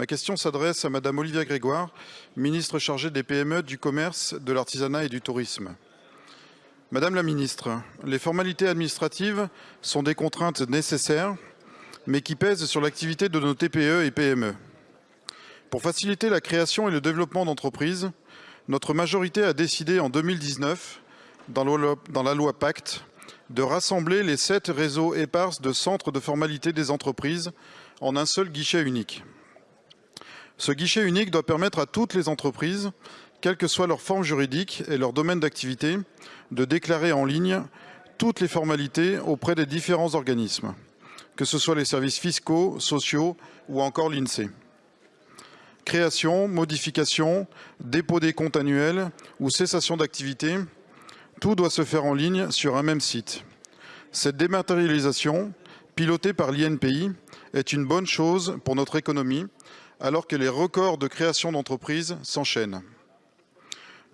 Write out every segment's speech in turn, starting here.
Ma question s'adresse à Madame Olivia Grégoire, ministre chargée des PME, du commerce, de l'artisanat et du tourisme. Madame la ministre, les formalités administratives sont des contraintes nécessaires, mais qui pèsent sur l'activité de nos TPE et PME. Pour faciliter la création et le développement d'entreprises, notre majorité a décidé en 2019, dans la loi Pacte, de rassembler les sept réseaux éparses de centres de formalité des entreprises en un seul guichet unique. Ce guichet unique doit permettre à toutes les entreprises, quelle que soit leur forme juridique et leur domaine d'activité, de déclarer en ligne toutes les formalités auprès des différents organismes, que ce soit les services fiscaux, sociaux ou encore l'INSEE. Création, modification, dépôt des comptes annuels ou cessation d'activité, tout doit se faire en ligne sur un même site. Cette dématérialisation, pilotée par l'INPI, est une bonne chose pour notre économie, alors que les records de création d'entreprises s'enchaînent.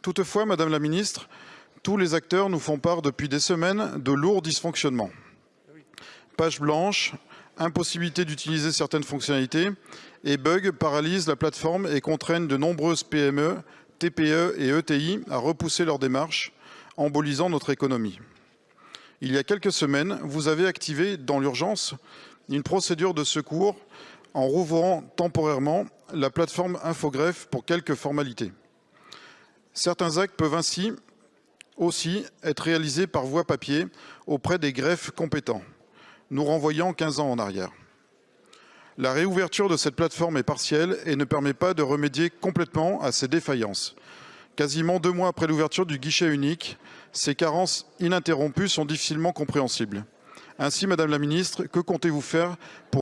Toutefois, Madame la Ministre, tous les acteurs nous font part depuis des semaines de lourds dysfonctionnements. Page blanche, impossibilité d'utiliser certaines fonctionnalités et bugs paralysent la plateforme et contraignent de nombreuses PME, TPE et ETI à repousser leurs démarches embolisant notre économie. Il y a quelques semaines, vous avez activé dans l'urgence une procédure de secours en rouvrant temporairement la plateforme Infogreffe pour quelques formalités. Certains actes peuvent ainsi aussi être réalisés par voie papier auprès des greffes compétents, nous renvoyant 15 ans en arrière. La réouverture de cette plateforme est partielle et ne permet pas de remédier complètement à ces défaillances. Quasiment deux mois après l'ouverture du guichet unique, ces carences ininterrompues sont difficilement compréhensibles. Ainsi, Madame la Ministre, que comptez-vous faire pour